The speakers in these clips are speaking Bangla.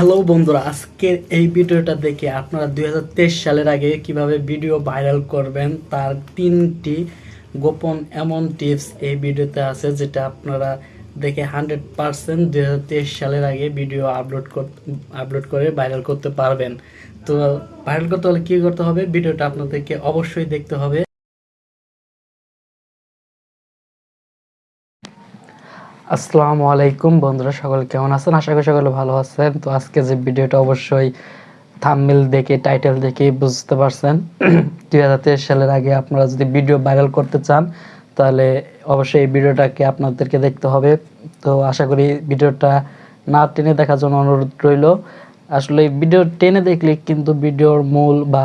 হ্যালো বন্ধুরা, আজকের এই ভিডিওটা দেখে আপনারা দুই হাজার তেইশ সালের আগে কীভাবে ভিডিও ভাইরাল করবেন, তার তিনটি গোপন এমন টিপস এই ভিডিওতে আছে যেটা আপনারা দেখে হান্ড্রেড পারসেন্ট দুই হাজার তেইশ সালের আগে ভিডিও আপলোড আপলোড করে ভাইরাল করতে পারবেন। তো ভাইরাল করতে হলে কী করতে হবে? ভিডিওটা আপনাদেরকে অবশ্যই দেখতে হবে। আসসালামু আলাইকুম বন্ধুরা, সকলে কেমন আছেন? আশা করি সকলে ভালো আছেন। তো আজকে যে ভিডিওটা অবশ্যই থামমিল দেখে টাইটেল দেখে বুঝতে পারছেন। দুই হাজার তেইশ সালের আগে আপনারা যদি ভিডিও ভাইরাল করতে চান, তাহলে অবশ্যই এই ভিডিওটাকে আপনাদেরকে দেখতে হবে। তো আশা করি ভিডিওটা না টেনে দেখার জন্য অনুরোধ রইল। আসলে ভিডিও টেনে দেখলে কিন্তু ভিডিওর মূল বা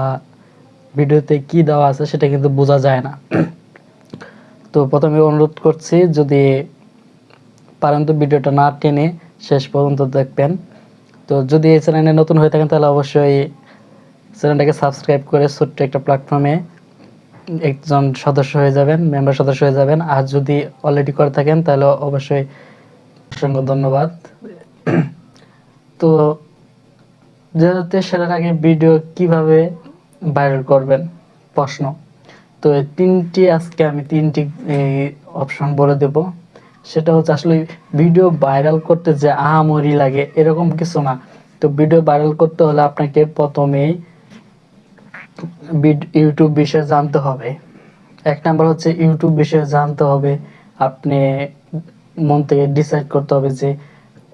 ভিডিওতে কি দেওয়া আছে সেটা কিন্তু বোঝা যায় না। তো প্রথমে অনুরোধ করছি, যদি পারেন তো ভিডিওটা না টেনে শেষ পর্যন্ত দেখবেন। তো যদি এই চ্যানেলে নতুন হয়ে থাকেন, তাহলে অবশ্যই চ্যানেলটাকে সাবস্ক্রাইব করে ছোট্ট একটা প্ল্যাটফর্মে একজন সদস্য হয়ে যাবেন মেম্বার সদস্য হয়ে যাবেন। আর যদি অলরেডি করে থাকেন, তাহলে অবশ্যই অসংখ্য ধন্যবাদ। তো তেইশ সালের আগে ভিডিও কীভাবে ভাইরাল করবেন? প্রশ্ন। তো তিনটি, আজকে আমি তিনটি অপশন বলে দেব। সেটা হচ্ছে আসলে ভিডিও ভাইরাল করতে যে আহামরি লাগে, এরকম কিছু না। তো ভিডিও ভাইরাল করতে হলে আপনাকে প্রথমেই ইউটিউব বিষয়ে জানতে হবে। এক নাম্বার হচ্ছে ইউটিউব বিষয়ে জানতে হবে। আপনি মন থেকে ডিসাইড করতে হবে যে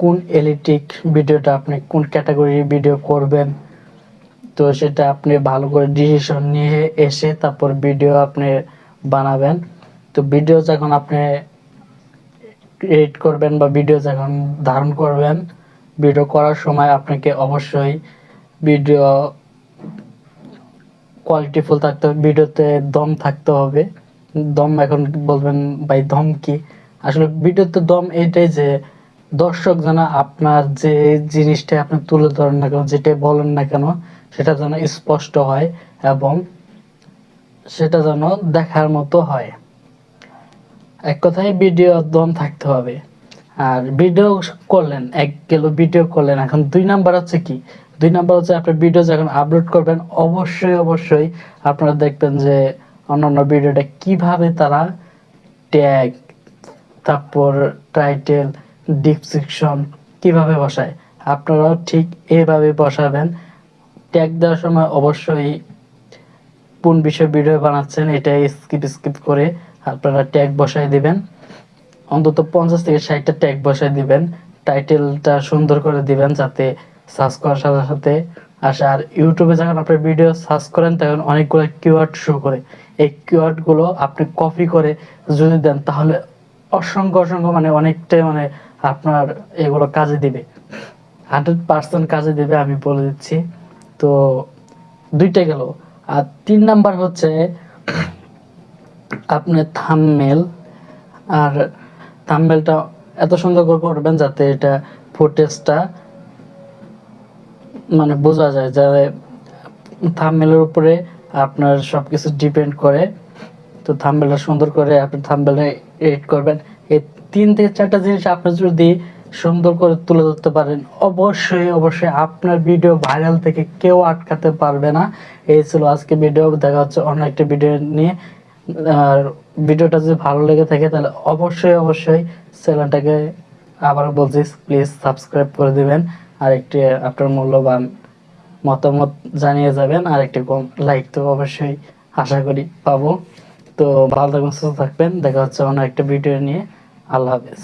কোন এলিটিক ভিডিওটা আপনি কোন ক্যাটাগরির ভিডিও করবেন। তো সেটা আপনি ভালো করে ডিসিশন নিয়ে এসে তারপর ভিডিও আপনি বানাবেন। তো ভিডিও যখন আপনি ক্রিয়েট করবেন বা ভিডিও যখন ধারণ করবেন ভিডিও করার সময় আপনাকে অবশ্যই ভিডিও কোয়ালিটিফুল থাকতে হবে ভিডিওতে দম থাকতে হবে। দম এখন বলবেন, ভাই, দম কি? আসলে ভিডিওতে দম এটাই যে দর্শক যেন আপনার যে জিনিসটা আপনি তুলে ধরেন না কেন যেটা বলেন না কেন, সেটা যেন স্পষ্ট হয় এবং সেটা যেন দেখার মতো হয়। এক কথায় ভিডিও দম থাকতে হবে। আর ভিডিও করলেন, এক কিলো ভিডিও করলেন। এখন দুই নাম্বার হচ্ছে কি? দুই নাম্বার হচ্ছে আপনার ভিডিও যখন আপলোড করবেন, অবশ্যই অবশ্যই আপনারা দেখবেন যে অন্যান্য ভিডিওটা কীভাবে তারা ট্যাগ তারপর টাইটেল ডিসক্রিপশন কীভাবে বসায়, আপনারাও ঠিক এভাবে বসাবেন। ট্যাগ দেওয়ার সময় অবশ্যই কোন বিষয়ে ভিডিও বানাচ্ছেন এটা স্কিপ স্কিপ করে আপনারা ট্যাগ বসাই দিবেন। অন্তত পঞ্চাশ থেকে ষাটটা ট্যাগ বসাই দিবেন। টাইটেলটা সুন্দর করে দিবেন যাতে সার্চ করার সাথে সাথে আসে। আর ইউটিউবে যখন আপনার ভিডিও সার্চ করেন, তখন অনেকগুলো কিওয়ার্ড শো করে। এই কিওয়ার্ডগুলো আপনি কপি করে যদি দেন, তাহলে অসংখ্য অসংখ্য মানে অনেকটাই মানে আপনার এগুলো কাজে দিবে। হান্ড্রেড পার্সেন্ট কাজে দেবে, আমি বলে দিচ্ছি। তো দুইটা গেল। আর তিন নাম্বার হচ্ছে আপনার থামমেল আর থামমেলটা এত সুন্দর করে করবেন যাতে এটা ফুটেজটা মানে বোঝা যায় যে থামমেলের উপরে আপনার সব কিছু ডিপেন্ড করে। তো থামবেলটা সুন্দর করে আপনি থামবেলটা এডিট করবেন। এই তিন থেকে চারটা জিনিস আপনি যদি সুন্দর করে তুলে ধরতে পারেন, অবশ্যই অবশ্যই আপনার ভিডিও ভাইরাল থেকে কেউ আটকাতে পারবে না। এই ছিল আজকে ভিডিও দেখা হচ্ছে অন্য একটা ভিডিও নিয়ে। আর ভিডিওটা যদি ভালো লেগে থাকে, তাহলে অবশ্যই অবশ্যই চ্যানেলটাকে আবার বলছি প্লিজ সাবস্ক্রাইব করে দিবেন। আর একটি আপনার মূল্যবান মতামত জানিয়ে যাবেন, আর একটি কম লাইক তো অবশ্যই আশা করি পাবো। তো ভালো থাকবেন, সুস্থ থাকবেন। দেখা হচ্ছে অন্য একটা ভিডিও নিয়ে। আল্লাহ হাফেজ।